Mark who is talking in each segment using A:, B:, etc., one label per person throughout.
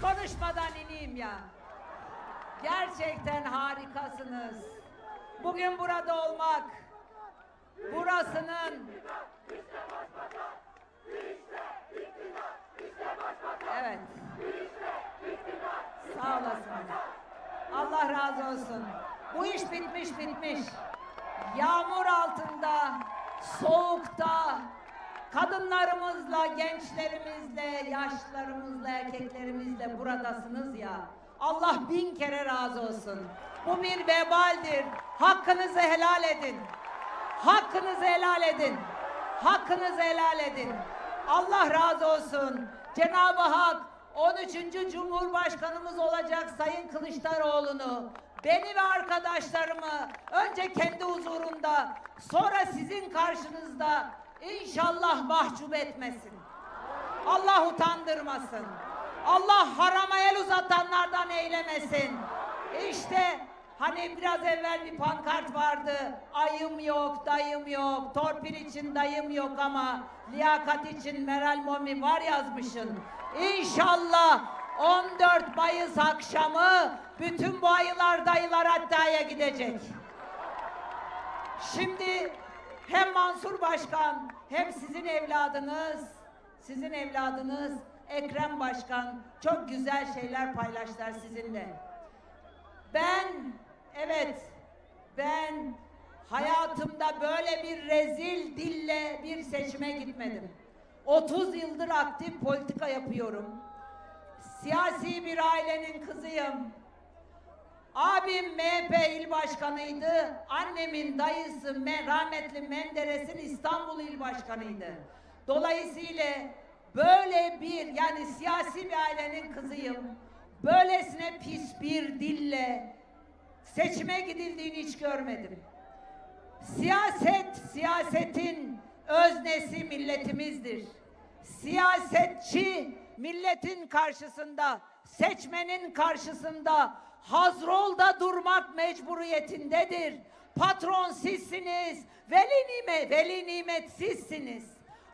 A: konuşmadan ineyim ya. Gerçekten harikasınız. Bugün burada olmak, burasının Evet. Sağ olasınız. Allah razı olsun. Bu iş bitmiş bitmiş. Yağmur altında, soğukta, kadınlarımızla, gençlerimizle, yaşlılarımızla, erkeklerimizle buradasınız ya. Allah bin kere razı olsun. Bu bir vebaldir. Hakkınızı helal edin. Hakkınızı helal edin. Hakkınızı helal edin. Allah razı olsun. Cenab-ı Hak 13. Cumhurbaşkanımız olacak Sayın Kılıçdaroğlu'nu beni ve arkadaşlarımı önce kendi huzurunda sonra sizin karşınızda inşallah mahcup etmesin. Allah utandırmasın. Allah harama el uzatanlardan eylemesin. İşte hani biraz evvel bir pankart vardı. Ayım yok, dayım yok, torpil için dayım yok ama liyakat için Meral Momi var yazmışın. İnşallah 14 Mayıs akşamı bütün bu ayılar dayılar hattaya gidecek. Şimdi hem Mansur Başkan hem sizin evladınız, sizin evladınız Ekrem Başkan çok güzel şeyler paylaştılar sizinle. Ben evet ben hayatımda böyle bir rezil dille bir seçime gitmedim. 30 yıldır aktif politika yapıyorum. Siyasi bir ailenin kızıyım. Abim MHP il başkanıydı. Annemin dayısı Me- rahmetli Menderes'in İstanbul il başkanıydı. Dolayısıyla böyle bir yani siyasi bir ailenin kızıyım. Böylesine pis bir dille seçime gidildiğini hiç görmedim. Siyaset, siyasetin öznesi milletimizdir. Siyasetçi milletin karşısında, seçmenin karşısında hazrolda durmak mecburiyetindedir. Patron sizsiniz, veli nimet, veli nimet sizsiniz.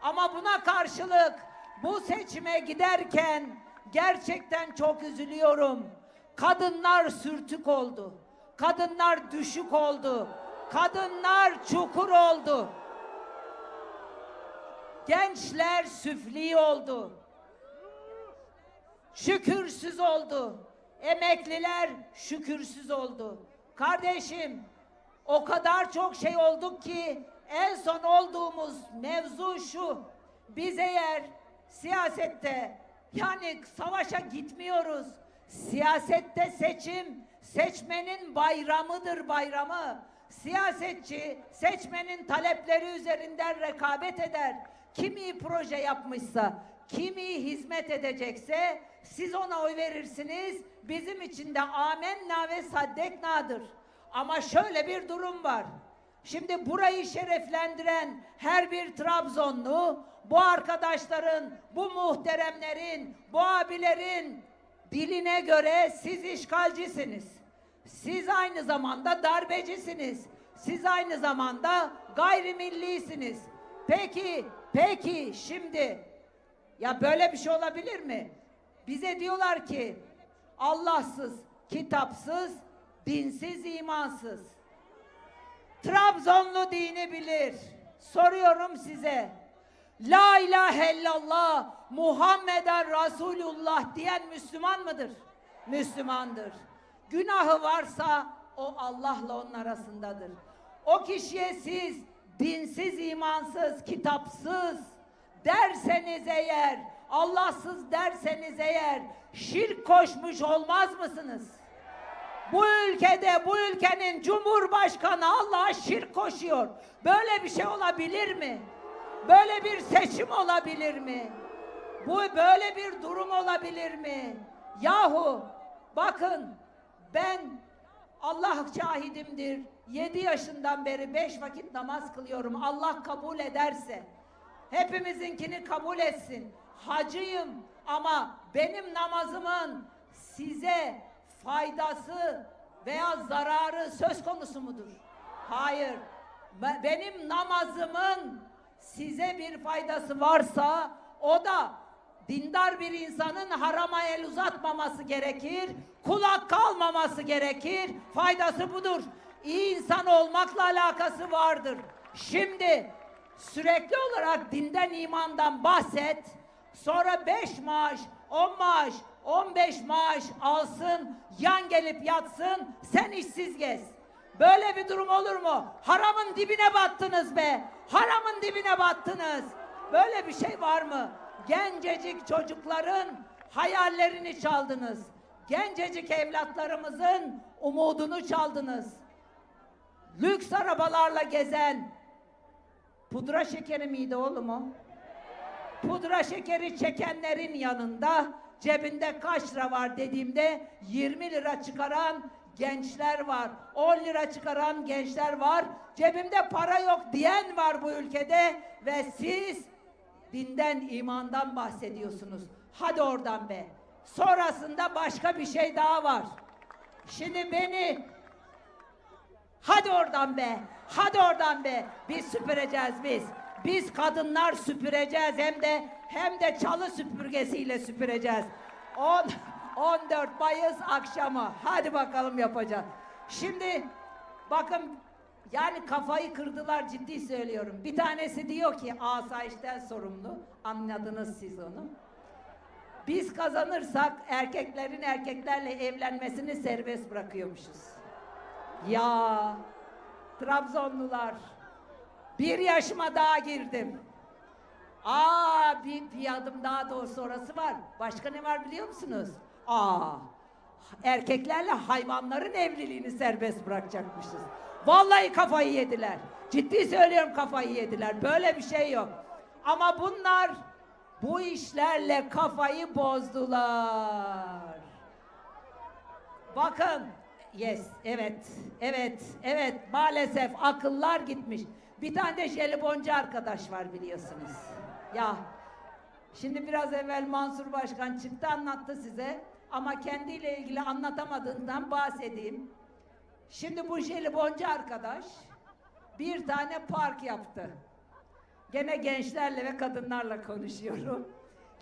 A: Ama buna karşılık bu seçime giderken gerçekten çok üzülüyorum. Kadınlar sürtük oldu. Kadınlar düşük oldu. Kadınlar çukur oldu. Gençler süfli oldu. Şükürsüz oldu. Emekliler şükürsüz oldu. Kardeşim o kadar çok şey olduk ki en son olduğumuz mevzu şu. Biz eğer siyasette yani savaşa gitmiyoruz. Siyasette seçim seçmenin bayramıdır bayramı. Siyasetçi seçmenin talepleri üzerinden rekabet eder. Kim iyi proje yapmışsa, kim iyi hizmet edecekse siz ona oy verirsiniz. Bizim için de amenna ve saddeknadır. Ama şöyle bir durum var. Şimdi burayı şereflendiren her bir Trabzonlu, bu arkadaşların, bu muhteremlerin, bu abilerin diline göre siz işgalcisiniz. Siz aynı zamanda darbecisiniz. Siz aynı zamanda gayrimillisiniz. Peki, peki şimdi ya böyle bir şey olabilir mi? Bize diyorlar ki Allahsız, kitapsız, dinsiz, imansız. Trabzonlu dini bilir. Soruyorum size. La ilahe illallah Muhammeden Resulullah diyen Müslüman mıdır? Müslümandır. Günahı varsa o Allah'la onun arasındadır. O kişiye siz dinsiz, imansız, kitapsız derseniz eğer, Allahsız derseniz eğer şirk koşmuş olmaz mısınız? Bu ülkede, bu ülkenin Cumhurbaşkanı Allah'a şirk koşuyor. Böyle bir şey olabilir mi? Böyle bir seçim olabilir mi? Bu böyle bir durum olabilir mi? Yahu bakın ben Allah şahidimdir. 7 yaşından beri beş vakit namaz kılıyorum. Allah kabul ederse hepimizinkini kabul etsin. Hacıyım ama benim namazımın size faydası veya zararı söz konusu mudur? Hayır. Be- Benim namazımın size bir faydası varsa o da dindar bir insanın harama el uzatmaması gerekir, kulak kalmaması gerekir. Faydası budur. İyi insan olmakla alakası vardır. Şimdi sürekli olarak dinden imandan bahset. Sonra beş maaş, on maaş, on beş maaş alsın, yan gelip yatsın, sen işsiz gez. Böyle bir durum olur mu? Haramın dibine battınız be. Haramın dibine battınız. Böyle bir şey var mı? Gencecik çocukların hayallerini çaldınız. Gencecik evlatlarımızın umudunu çaldınız. Lüks arabalarla gezen pudra şekeri miydi oğlum o? Pudra şekeri çekenlerin yanında cebinde kaç lira var dediğimde 20 lira çıkaran gençler var. 10 lira çıkaran gençler var. Cebimde para yok diyen var bu ülkede ve siz dinden, imandan bahsediyorsunuz. Hadi oradan be. Sonrasında başka bir şey daha var. Şimdi beni Hadi oradan be. Hadi oradan be. Biz süpüreceğiz biz. Biz kadınlar süpüreceğiz hem de hem de çalı süpürgesiyle süpüreceğiz. 10 14 Mayıs akşamı. Hadi bakalım yapacağız. Şimdi bakın yani kafayı kırdılar ciddi söylüyorum. Bir tanesi diyor ki asayişten sorumlu. Anladınız siz onu. Biz kazanırsak erkeklerin erkeklerle evlenmesini serbest bırakıyormuşuz. Ya Trabzonlular bir yaşıma daha girdim. Aa bir, bir adım daha doğrusu orası var. Başka ne var biliyor musunuz? Aa erkeklerle hayvanların evliliğini serbest bırakacakmışız. Vallahi kafayı yediler. Ciddi söylüyorum kafayı yediler. Böyle bir şey yok. Ama bunlar bu işlerle kafayı bozdular. Bakın. Yes, evet, evet, evet. Maalesef akıllar gitmiş. Bir tane de jeliboncu arkadaş var biliyorsunuz. Ya, şimdi biraz evvel Mansur Başkan çıktı anlattı size. Ama kendiyle ilgili anlatamadığından bahsedeyim. Şimdi bu jeliboncu arkadaş bir tane park yaptı. Gene gençlerle ve kadınlarla konuşuyorum.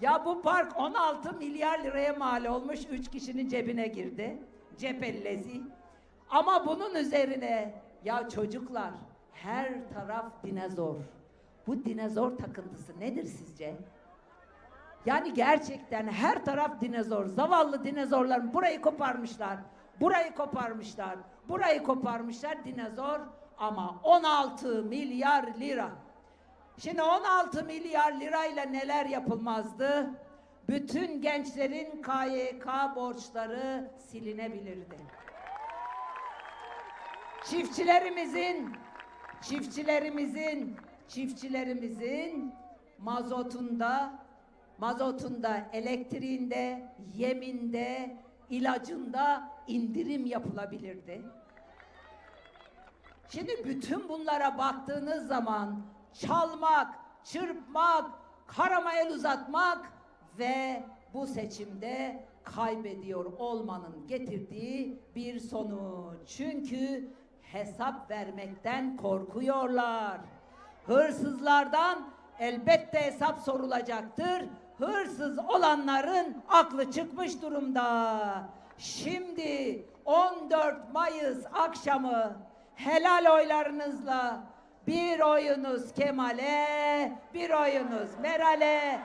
A: Ya bu park 16 milyar liraya mal olmuş, 3 kişinin cebine girdi. Cepellezi. Ama bunun üzerine ya çocuklar her taraf dinozor. Bu dinozor takıntısı nedir sizce? Yani gerçekten her taraf dinozor. Zavallı dinozorlar burayı koparmışlar. Burayı koparmışlar. Burayı koparmışlar dinozor ama 16 milyar lira. Şimdi 16 milyar lirayla neler yapılmazdı? Bütün gençlerin KYK borçları silinebilirdi. Çiftçilerimizin çiftçilerimizin çiftçilerimizin mazotunda mazotunda, elektriğinde, yeminde, ilacında indirim yapılabilirdi. Şimdi bütün bunlara baktığınız zaman çalmak, çırpmak, karama el uzatmak ve bu seçimde kaybediyor olmanın getirdiği bir sonuç. Çünkü hesap vermekten korkuyorlar. Hırsızlardan elbette hesap sorulacaktır. Hırsız olanların aklı çıkmış durumda. Şimdi 14 Mayıs akşamı helal oylarınızla bir oyunuz Kemal'e, bir oyunuz Meral'e,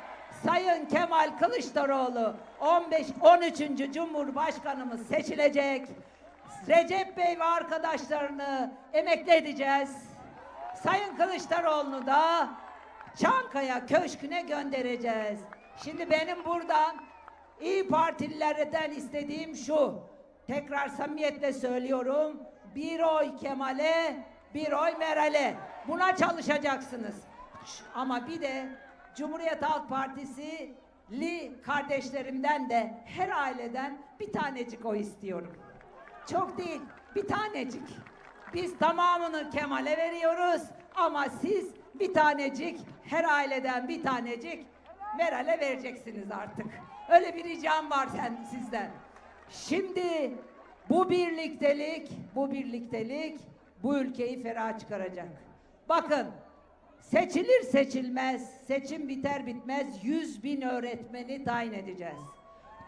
A: Sayın Kemal Kılıçdaroğlu 15 13. Cumhurbaşkanımız seçilecek. Recep Bey ve arkadaşlarını emekli edeceğiz. Sayın Kılıçdaroğlu'nu da Çankaya Köşkü'ne göndereceğiz. Şimdi benim buradan İyi Partililerden istediğim şu. Tekrar samimiyetle söylüyorum. Bir oy Kemal'e, bir oy Meral'e. Buna çalışacaksınız. Ama bir de Cumhuriyet Halk Partisi li kardeşlerimden de her aileden bir tanecik oy istiyorum. Çok değil, bir tanecik. Biz tamamını Kemal'e veriyoruz ama siz bir tanecik, her aileden bir tanecik Meral'e vereceksiniz artık. Öyle bir ricam var sen sizden. Şimdi bu birliktelik, bu birliktelik bu ülkeyi ferah çıkaracak. Bakın Seçilir seçilmez, seçim biter bitmez 100 bin öğretmeni tayin edeceğiz.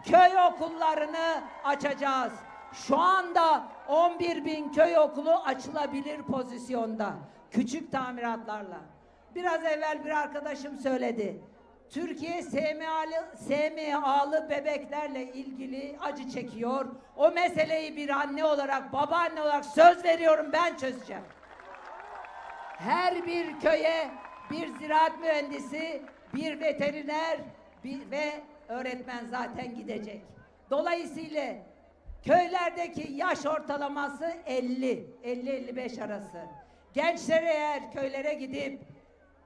A: Köy okullarını açacağız. Şu anda 11 bin köy okulu açılabilir pozisyonda. Küçük tamiratlarla. Biraz evvel bir arkadaşım söyledi. Türkiye SMA'lı, SMA'lı bebeklerle ilgili acı çekiyor. O meseleyi bir anne olarak, babaanne olarak söz veriyorum ben çözeceğim. Her bir köye bir ziraat mühendisi, bir veteriner bir, ve öğretmen zaten gidecek. Dolayısıyla köylerdeki yaş ortalaması 50, 50-55 arası. Gençler eğer köylere gidip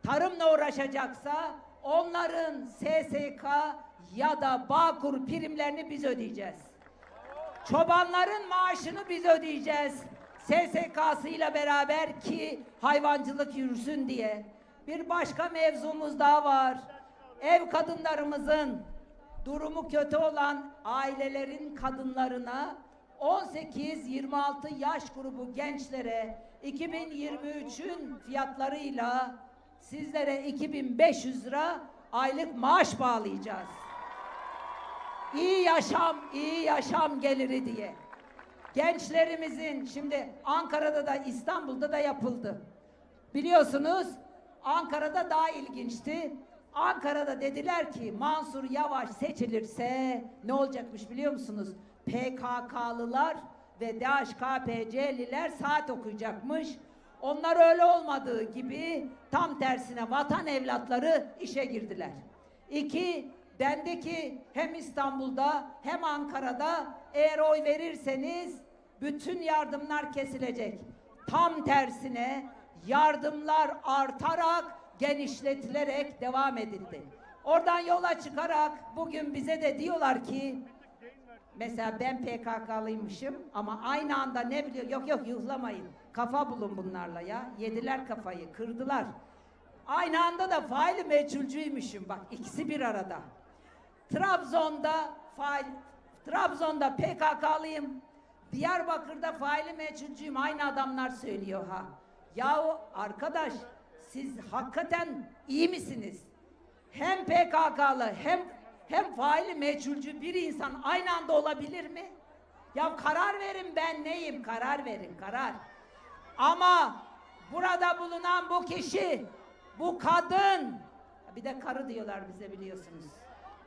A: tarımla uğraşacaksa onların SSK ya da Bağkur primlerini biz ödeyeceğiz. Çobanların maaşını biz ödeyeceğiz. SSK'sıyla beraber ki hayvancılık yürüsün diye. Bir başka mevzumuz daha var. Ev kadınlarımızın durumu kötü olan ailelerin kadınlarına 18-26 yaş grubu gençlere 2023'ün fiyatlarıyla sizlere 2500 lira aylık maaş bağlayacağız. İyi yaşam, iyi yaşam geliri diye. Gençlerimizin şimdi Ankara'da da İstanbul'da da yapıldı. Biliyorsunuz Ankara'da daha ilginçti. Ankara'da dediler ki Mansur Yavaş seçilirse ne olacakmış biliyor musunuz? PKK'lılar ve DHKPC'liler saat okuyacakmış. Onlar öyle olmadığı gibi tam tersine vatan evlatları işe girdiler. İki, bendeki hem İstanbul'da hem Ankara'da eğer oy verirseniz bütün yardımlar kesilecek. Tam tersine yardımlar artarak genişletilerek devam edildi. Oradan yola çıkarak bugün bize de diyorlar ki mesela ben PKK'lıymışım ama aynı anda ne biliyor? Yok yok yuhlamayın. Kafa bulun bunlarla ya. Yediler kafayı, kırdılar. Aynı anda da faili meçhulcuymuşum. Bak ikisi bir arada. Trabzon'da fail, Trabzon'da PKK'lıyım. Diyarbakır'da faili meçhulcuyum. Aynı adamlar söylüyor ha. Yahu arkadaş siz hakikaten iyi misiniz? Hem PKK'lı hem hem faili meçhulcu bir insan aynı anda olabilir mi? Ya karar verin ben neyim? Karar verin, karar. Ama burada bulunan bu kişi, bu kadın, bir de karı diyorlar bize biliyorsunuz.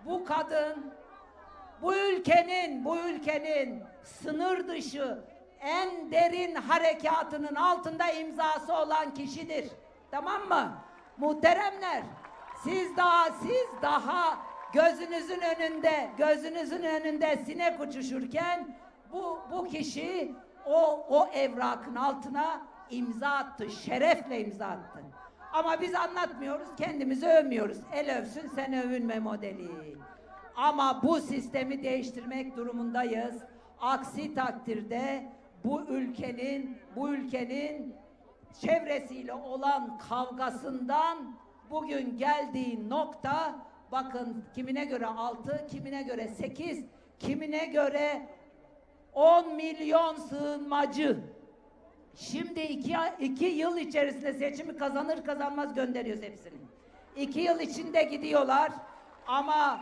A: Bu kadın bu ülkenin, bu ülkenin sınır dışı en derin harekatının altında imzası olan kişidir. Tamam mı? Muhteremler, siz daha siz daha gözünüzün önünde, gözünüzün önünde sinek uçuşurken bu bu kişi o o evrakın altına imza attı, şerefle imza attı. Ama biz anlatmıyoruz, kendimizi övmüyoruz. El övsün sen övünme modeli. Ama bu sistemi değiştirmek durumundayız. Aksi takdirde bu ülkenin bu ülkenin çevresiyle olan kavgasından bugün geldiği nokta bakın kimine göre 6, kimine göre 8, kimine göre 10 milyon sığınmacı. Şimdi iki, iki yıl içerisinde seçimi kazanır kazanmaz gönderiyoruz hepsini. İki yıl içinde gidiyorlar ama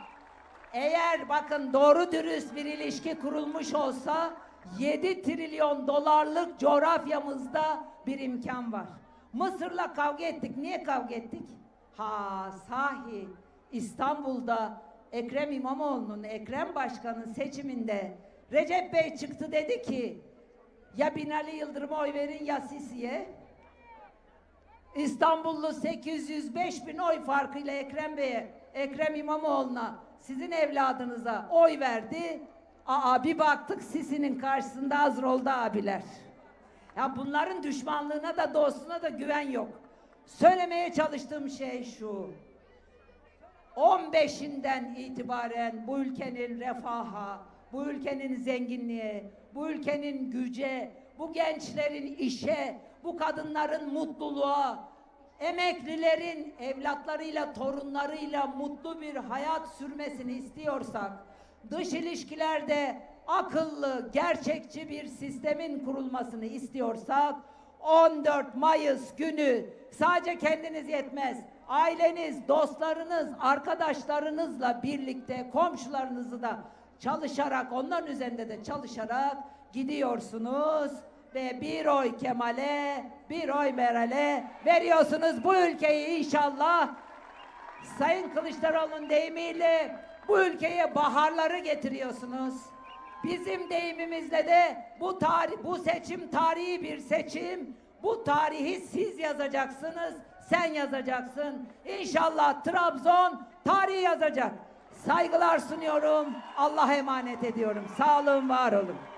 A: eğer bakın doğru dürüst bir ilişki kurulmuş olsa 7 trilyon dolarlık coğrafyamızda bir imkan var. Mısır'la kavga ettik. Niye kavga ettik? Ha sahi İstanbul'da Ekrem İmamoğlu'nun Ekrem Başkan'ın seçiminde Recep Bey çıktı dedi ki ya Binali Yıldırım'a oy verin ya Sisi'ye. İstanbullu 805 bin oy farkıyla Ekrem Bey'e, Ekrem İmamoğlu'na, sizin evladınıza oy verdi. Aa bir baktık Sisi'nin karşısında hazır oldu abiler. Ya bunların düşmanlığına da dostluğuna da güven yok. Söylemeye çalıştığım şey şu. 15'inden itibaren bu ülkenin refaha, bu ülkenin zenginliğe, bu ülkenin güce, bu gençlerin işe, bu kadınların mutluluğa, emeklilerin evlatlarıyla, torunlarıyla mutlu bir hayat sürmesini istiyorsak, dış ilişkilerde akıllı, gerçekçi bir sistemin kurulmasını istiyorsak, 14 Mayıs günü Sadece kendiniz yetmez. Aileniz, dostlarınız, arkadaşlarınızla birlikte komşularınızı da çalışarak, onların üzerinde de çalışarak gidiyorsunuz ve bir oy Kemal'e, bir oy Meral'e veriyorsunuz. Bu ülkeyi inşallah Sayın Kılıçdaroğlu'nun deyimiyle bu ülkeye baharları getiriyorsunuz. Bizim deyimimizle de bu tarih, bu seçim tarihi bir seçim. Bu tarihi siz yazacaksınız, sen yazacaksın. İnşallah Trabzon tarihi yazacak. Saygılar sunuyorum. Allah'a emanet ediyorum. Sağ olun, var olun.